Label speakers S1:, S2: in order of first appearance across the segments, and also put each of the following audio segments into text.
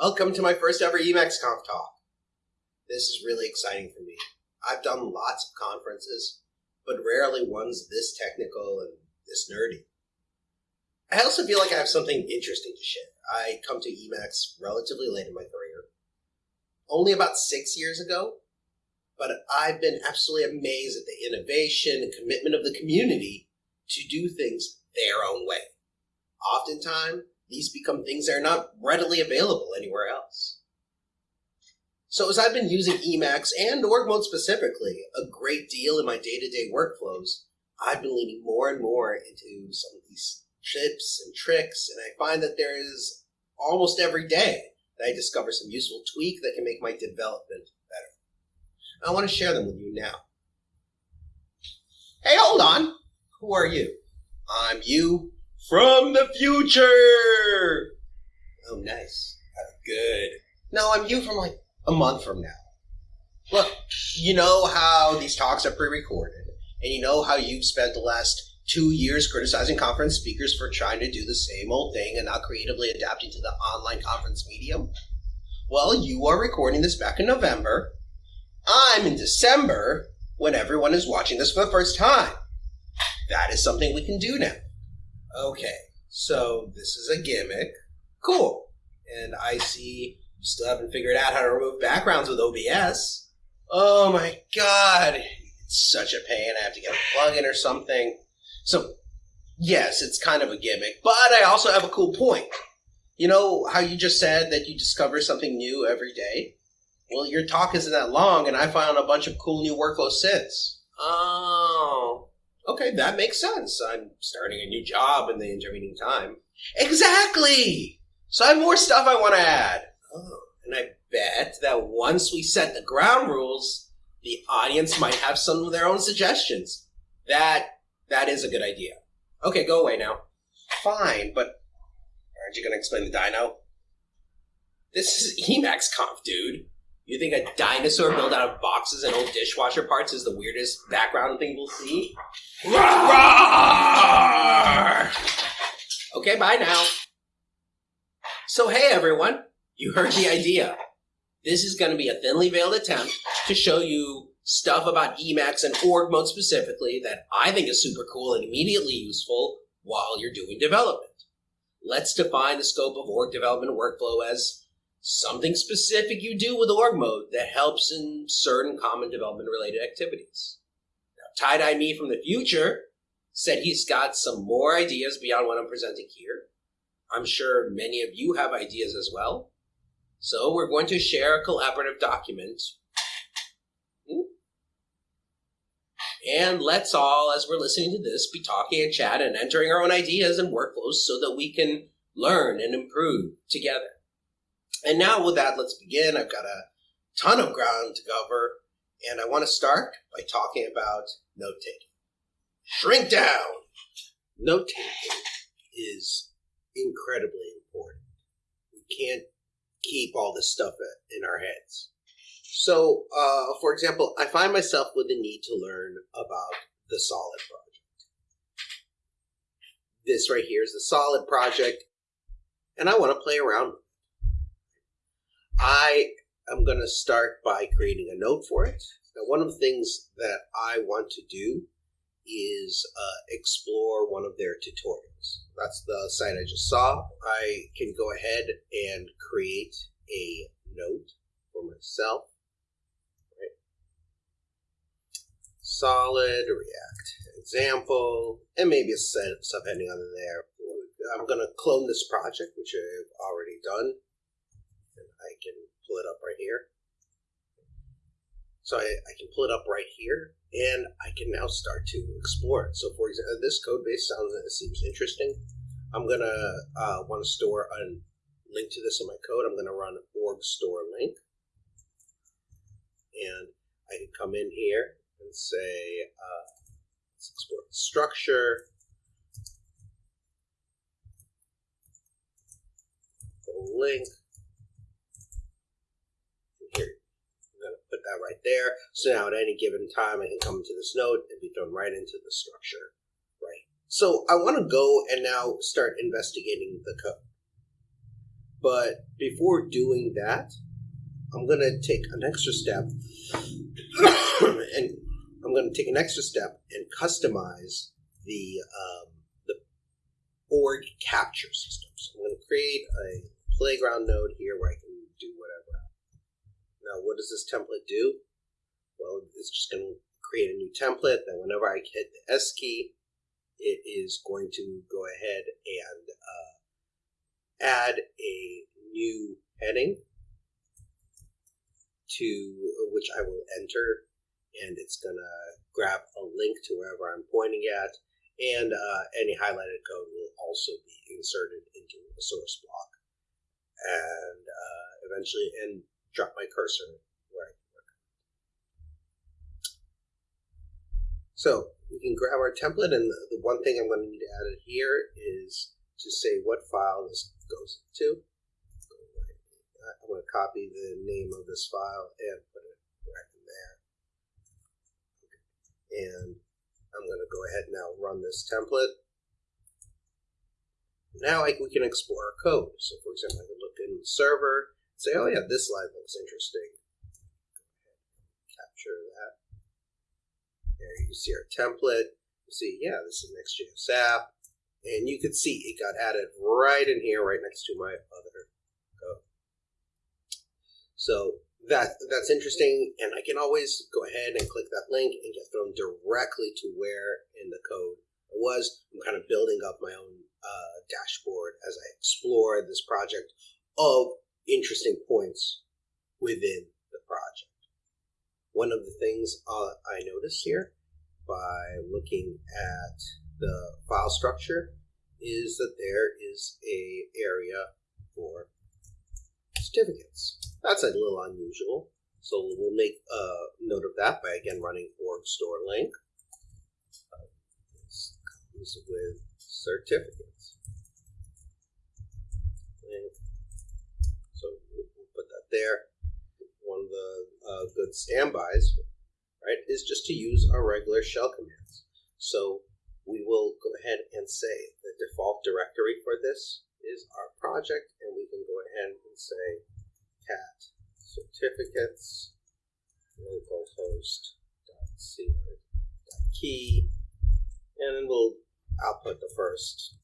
S1: Welcome to my first ever Emacs Conf talk. This is really exciting for me. I've done lots of conferences, but rarely ones this technical and this nerdy. I also feel like I have something interesting to share. I come to Emacs relatively late in my career, only about six years ago, but I've been absolutely amazed at the innovation and commitment of the community to do things their own way. Oftentimes, these become things that are not readily available anywhere else. So as I've been using Emacs and org mode specifically a great deal in my day-to-day workflows, I've been leaning more and more into some of these tips and tricks, and I find that there is almost every day that I discover some useful tweak that can make my development better. I want to share them with you now. Hey, hold on. Who are you? I'm you from the future. Oh, nice. Uh, good. No, I'm you from like a month from now. Look, you know how these talks are pre-recorded, and you know how you've spent the last two years criticizing conference speakers for trying to do the same old thing and not creatively adapting to the online conference medium? Well, you are recording this back in November. I'm in December when everyone is watching this for the first time. That is something we can do now. Okay, so this is a gimmick. Cool. And I see you still haven't figured out how to remove backgrounds with OBS. Oh my god, it's such a pain. I have to get a plugin or something. So, yes, it's kind of a gimmick, but I also have a cool point. You know how you just said that you discover something new every day? Well, your talk isn't that long, and I found a bunch of cool new workflows since. Oh, okay, that makes sense. I'm starting a new job in the intervening time. Exactly! So I have more stuff I want to add. Oh, and I bet that once we set the ground rules, the audience might have some of their own suggestions. That that is a good idea. Okay, go away now. Fine, but aren't you going to explain the dino? This is Emacs Conf, dude. You think a dinosaur built out of boxes and old dishwasher parts is the weirdest background thing we'll see? Roar! Okay, bye now. So hey everyone, you heard the idea. This is going to be a thinly veiled attempt to show you stuff about Emacs and org mode specifically that I think is super cool and immediately useful while you're doing development. Let's define the scope of org development workflow as something specific you do with org mode that helps in certain common development related activities. Now, tie-dye me from the future said he's got some more ideas beyond what I'm presenting here. I'm sure many of you have ideas as well. So we're going to share a collaborative document. And let's all, as we're listening to this, be talking and chat and entering our own ideas and workflows so that we can learn and improve together. And now with that, let's begin. I've got a ton of ground to cover, and I want to start by talking about note-taking. Shrink down! Note-taking is incredibly important. We can't keep all this stuff in our heads. So, uh, for example, I find myself with the need to learn about the Solid project. This right here is the Solid project, and I want to play around with it. I am going to start by creating a note for it. Now, one of the things that I want to do is uh, explore one of their tutorials. That's the site I just saw. I can go ahead and create a note for myself. Solid React example, and maybe a set of subheading under there. I'm going to clone this project, which I've already done. I can pull it up right here. So I, I, can pull it up right here, and I can now start to explore it. So for example, this code base sounds it seems interesting. I'm gonna uh, want to store a link to this in my code. I'm gonna run org store link, and I can come in here and say uh, let's explore structure. link put that right there. So now at any given time, I can come into this node and be thrown right into the structure, right? So I want to go and now start investigating the code. But before doing that, I'm going to take an extra step and I'm going to take an extra step and customize the um, the org capture system. So I'm going to create a playground node here where I can. Now, what does this template do? Well, it's just going to create a new template that whenever I hit the S key, it is going to go ahead and uh, add a new heading to which I will enter and it's gonna grab a link to wherever I'm pointing at and uh, any highlighted code will also be inserted into a source block and uh, eventually and drop my cursor where I can work. So we can grab our template and the, the one thing I'm going to need to add here is to say what file this goes to. I'm going to copy the name of this file and put it right in there. And I'm going to go ahead and now run this template. Now I, we can explore our code. So for example, I can look in the server, say, oh yeah, this line looks interesting. Capture that. There you see our template. You see, yeah, this is Next.js app. And you can see it got added right in here, right next to my other code. So that that's interesting, and I can always go ahead and click that link and get thrown directly to where in the code it was. I'm kind of building up my own uh, dashboard as I explore this project of interesting points within the project. One of the things uh, I noticed here by looking at the file structure is that there is a area for certificates. That's a little unusual. So we'll make a note of that by again running org store link. Uh, this comes with certificates. Link. So we'll, we'll put that there. One of the uh, good standbys, right, is just to use our regular shell commands. So we will go ahead and say the default directory for this is our project, and we can go ahead and say cat certificates localhost key, and we'll output the first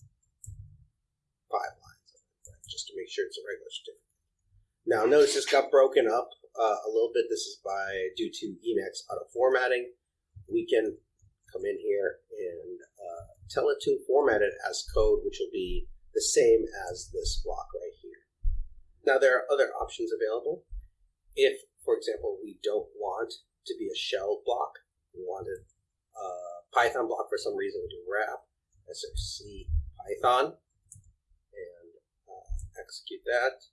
S1: five lines of it, right, just to make sure it's a regular certificate. Now, notice this got broken up uh, a little bit. This is by due to Emacs auto formatting. We can come in here and uh, tell it to format it as code, which will be the same as this block right here. Now there are other options available. If, for example, we don't want to be a shell block, we wanted a Python block for some reason, we do wrap, src python, and uh, execute that.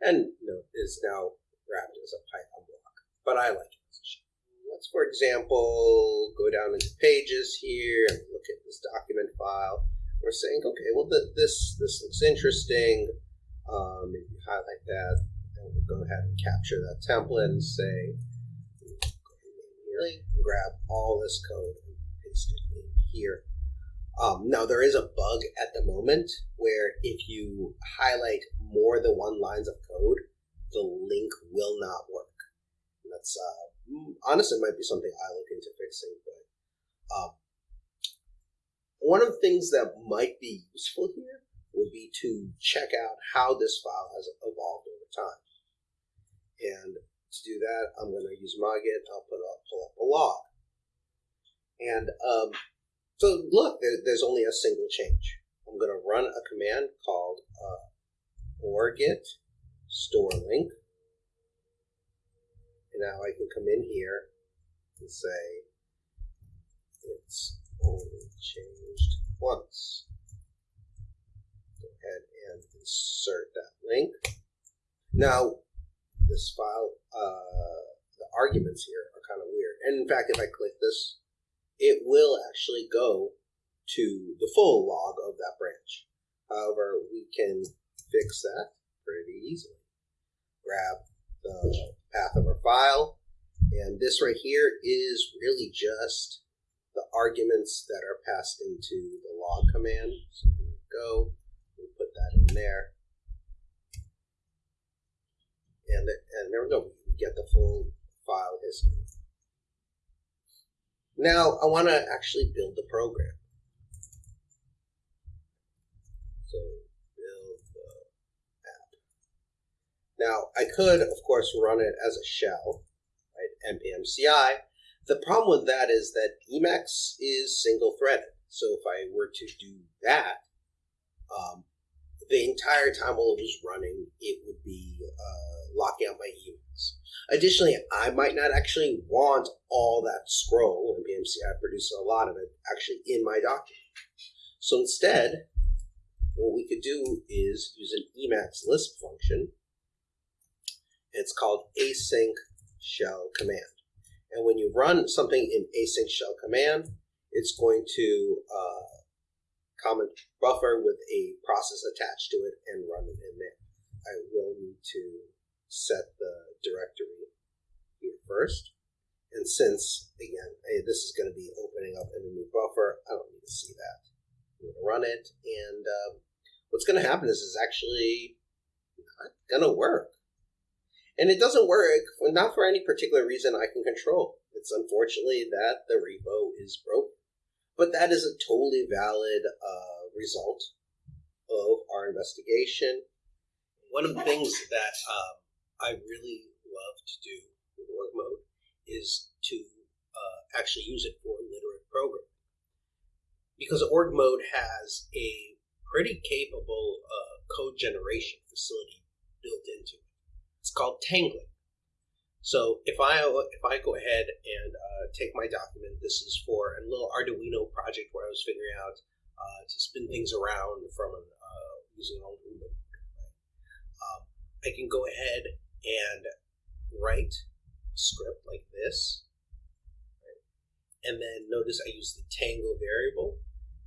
S1: And note is now wrapped as a Python block, but I like it as a. Let's, for example, go down into pages here and look at this document file we're saying, okay, well, the, this this looks interesting. Um, if you highlight that, then we'll go ahead and capture that template and say, really grab all this code and paste it in here. Um, now, there is a bug at the moment where if you highlight more than one lines of code, the link will not work. And that's uh, honestly might be something I look into fixing, but um, one of the things that might be useful here would be to check out how this file has evolved over time. And to do that, I'm going to use Magit. I'll put up, pull up a log. And um, so look, there, there's only a single change. I'm going to run a command called uh, store link. And now I can come in here and say it's only changed once. Go ahead and insert that link. Now, this file, uh, the arguments here are kind of weird. And in fact, if I click this, it will actually go to the full log of that branch. However, we can fix that pretty easily. Grab the path of our file, and this right here is really just the arguments that are passed into the log command. So we go, we put that in there. And there we go. We get the full file history. Now I want to actually build the program. So build the app. Now I could, of course, run it as a shell, right? npm CI. The problem with that is that Emacs is single threaded. So if I were to do that, um, the entire time while it was running, it would be uh, locking out my Emacs. Additionally, I might not actually want all that scroll, and npm CI produces a lot of it, actually in my document. So instead, what we could do is use an Emacs Lisp function. It's called async shell command. And when you run something in async shell command, it's going to uh, comment buffer with a process attached to it and run it in there. I will need to set the directory here first. And since, again, hey, this is going to be opening up in a new buffer, I don't need to see that. I'm going to run it, and um, what's going to happen is it's actually not going to work. And it doesn't work, not for any particular reason I can control. It's unfortunately that the repo is broken. But that is a totally valid uh, result of our investigation. One of the things that um, I really love to do with org mode is to uh, actually use it for literate programming. Because org mode has a pretty capable uh, code generation facility built into it. It's called Tangling. So if I if I go ahead and uh, take my document, this is for a little Arduino project where I was figuring out uh, to spin things around from uh, using an old Right? Um, I can go ahead and write script like this, right? and then notice I use the tangle variable.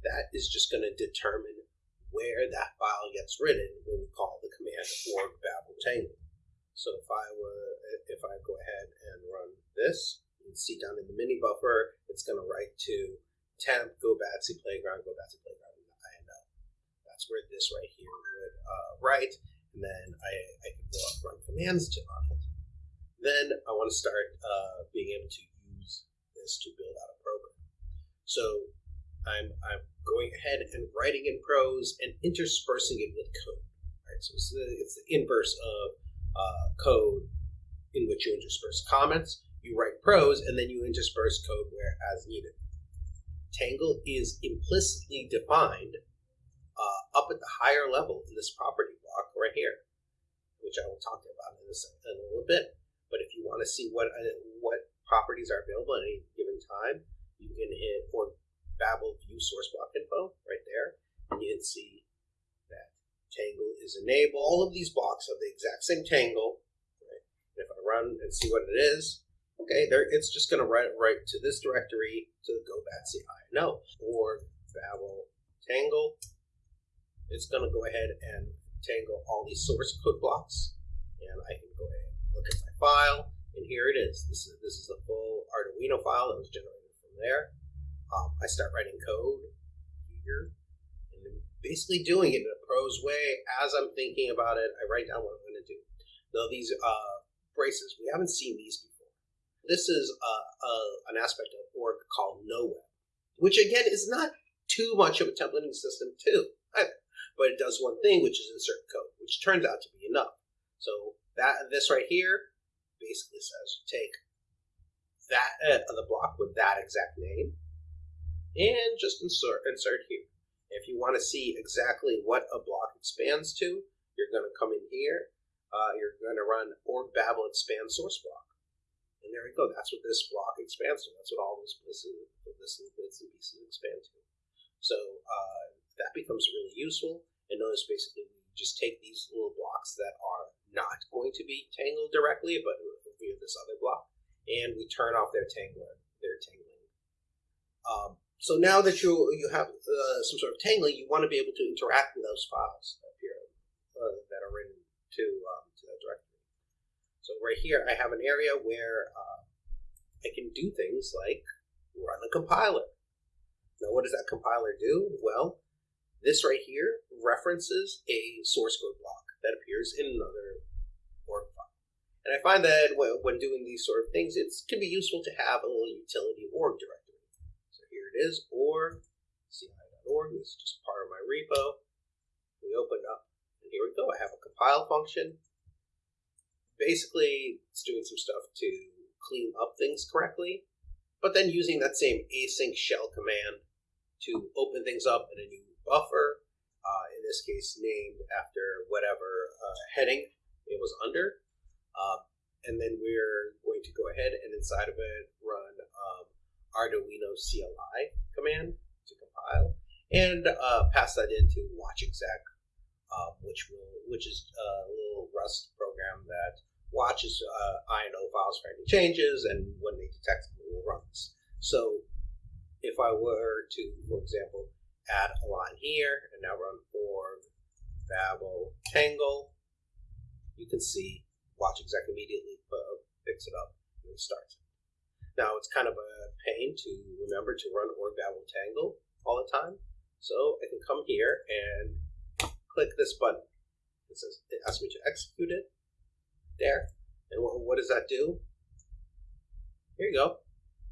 S1: That is just going to determine where that file gets written when we call the command org babel tangle. So if I were, if I go ahead and run this, you can see down in the mini buffer, it's going to write to temp go batsy playground, go batsy playground INL. That's where this right here would uh, write, and then I, I can run commands to on it. Then I want to start uh, being able to use this to build out a program. So I'm, I'm going ahead and writing in prose and interspersing it with code. Right? So it's the, it's the inverse of uh, code in which you intersperse comments, you write prose, and then you intersperse code where as needed. Tangle is implicitly defined uh, up at the higher level in this property right here, which I will talk about in, this, in a little bit. But if you want to see what uh, what properties are available at any given time, you can hit org Babel view source block info right there, and you can see that tangle is enabled. All of these blocks have the exact same tangle. Right? If I run and see what it is, okay, there it's just going to write right to this directory to the go batsy no or babel tangle. It's going to go ahead and tangle all these source code blocks, and I can go ahead and look at my file, and here it is. This is this is a full Arduino file that was generated from there. Um, I start writing code here and basically doing it in a prose way. As I'm thinking about it, I write down what I'm going to do. Now, these uh, braces, we haven't seen these before. This is uh, uh, an aspect of org called NoWeb, which again is not too much of a templating system, too. But it does one thing, which is insert code, which turns out to be enough. So that this right here basically says take that uh, the block with that exact name and just insert insert here. If you want to see exactly what a block expands to, you're going to come in here. Uh, you're going to run org babel expand source block. And there we go. That's what this block expands to. That's what all those places, this bits and pieces expand to. So uh, that becomes really useful. And notice basically we just take these little blocks that are not going to be tangled directly, but we have this other block, and we turn off their tangler, their tangling. Um, so now that you you have uh, some sort of tangling, you want to be able to interact with those files that appear uh, that are written to um, to that directory. So right here, I have an area where uh, I can do things like run a compiler. Now, what does that compiler do? Well, this right here references a source code block that appears in another org file. And I find that when doing these sort of things, it can be useful to have a little utility org directory. So here it is, org, ci.org. This is just part of my repo. We open up, and here we go. I have a compile function. Basically, it's doing some stuff to clean up things correctly, but then using that same async shell command to open things up in a new buffer, uh, in this case named after whatever uh, heading it was under. Um, and then we're going to go ahead and inside of it run um, Arduino CLI command to compile and uh, pass that into watchexec, uh, which will which is a little Rust program that watches uh, INO files for any changes, and when they detect them, it will run. So if I were to, for example, add a line here and now run org babel tangle, you can see watchexec immediately uh, picks it up and starts. Now it's kind of a pain to remember to run org babel tangle all the time. So I can come here and click this button. It says it asks me to execute it. There. And what, what does that do? Here you go.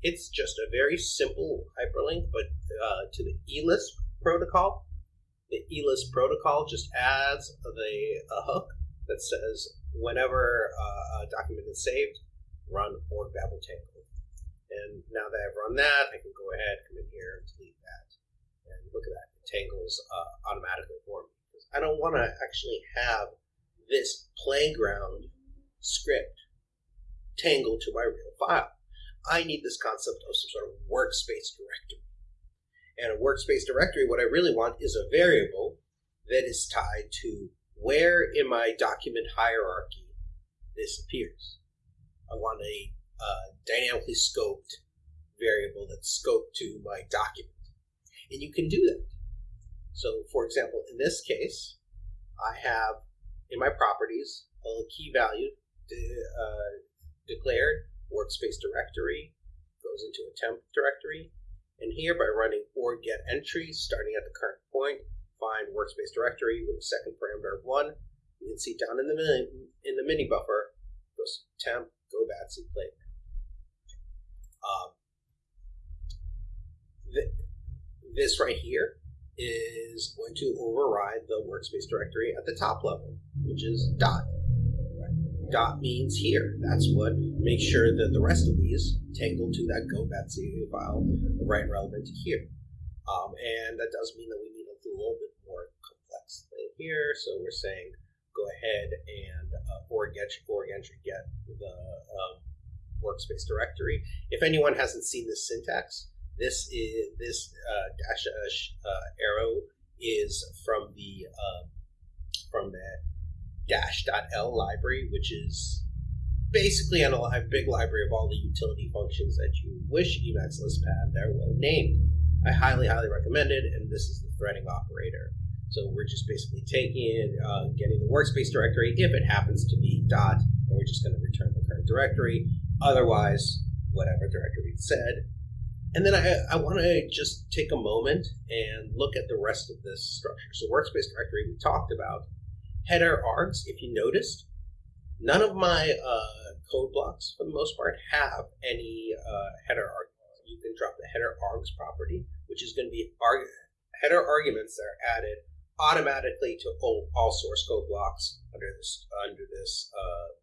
S1: It's just a very simple hyperlink, but uh, to the eLisp protocol. The eLisp protocol just adds the a hook that says whenever uh, a document is saved, run org babel tangle. And now that I've run that, I can go ahead, come in here, and delete that. And look at that, it tangles uh, automatically for me. I don't want to actually have this playground script tangle to my real file. I need this concept of some sort of workspace directory. And a workspace directory, what I really want is a variable that is tied to where in my document hierarchy this appears. I want a uh, dynamically scoped variable that's scoped to my document. And you can do that. So for example, in this case, I have in my properties a key value de uh, declared workspace directory goes into a temp directory. And here by running org get entries starting at the current point, find workspace directory with a second parameter of one. You can see down in the mini, in the mini buffer goes temp go batsy play. Um, th this right here is going to override the workspace directory at the top level, which is dot. Dot means here. That's what makes sure that the rest of these tangle to that go batsy file right relevant to here. Um, and that does mean that we need a little bit more complex thing here. So we're saying go ahead and uh, org get org entry get the um, workspace directory. If anyone hasn't seen this syntax, this is this uh, dash uh, arrow is from the um, from the dash.el library, which is basically a big library of all the utility functions that you wish Emacs Lisp had. They're well named. I highly, highly recommend it, and this is the threading operator. So we're just basically taking it, uh, getting the workspace directory, if it happens to be dot, and we're just going to return the current directory. Otherwise, whatever directory it said. And then I, I want to just take a moment and look at the rest of this structure. So workspace directory we talked about. Header args, if you noticed, none of my uh, code blocks, for the most part, have any uh, header args you can drop the header args property, which is going to be arg header arguments that are added automatically to all, all source code blocks under this under this uh.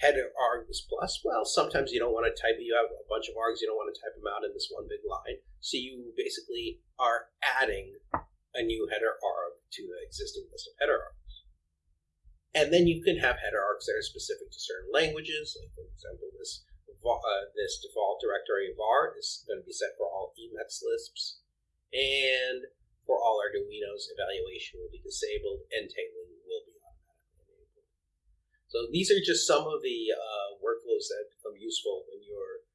S1: Header args plus, well, sometimes you don't want to type, you have a bunch of args, you don't want to type them out in this one big line. So you basically are adding a new header arg existing list of header args. And then you can have header args that are specific to certain languages, like for example, this uh, this default directory var is going to be set for all Emacs Lisps, and for all Arduinos, evaluation will be disabled and tangling will be automatically enabled. So these are just some of the uh, workflows that become useful when you're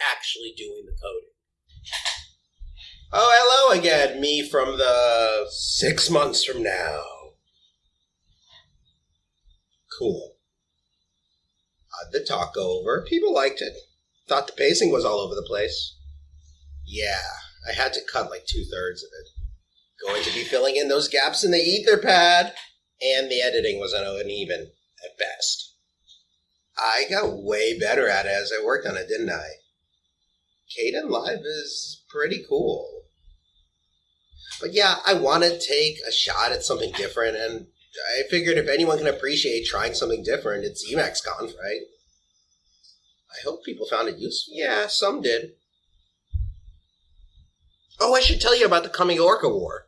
S1: actually doing the coding. Oh, hello again, me from the six months from now. Cool the talk go over. People liked it. Thought the pacing was all over the place. Yeah, I had to cut like two thirds of it. Going to be filling in those gaps in the Etherpad, and the editing was uneven. at best. I got way better at it as I worked on it, didn't I? Kdenlive is pretty cool. But yeah, I want to take a shot at something different, and I figured if anyone can appreciate trying something different, it's Emacs Conf, right? I hope people found it useful. Yeah, some did. Oh, I should tell you about the coming Orca War.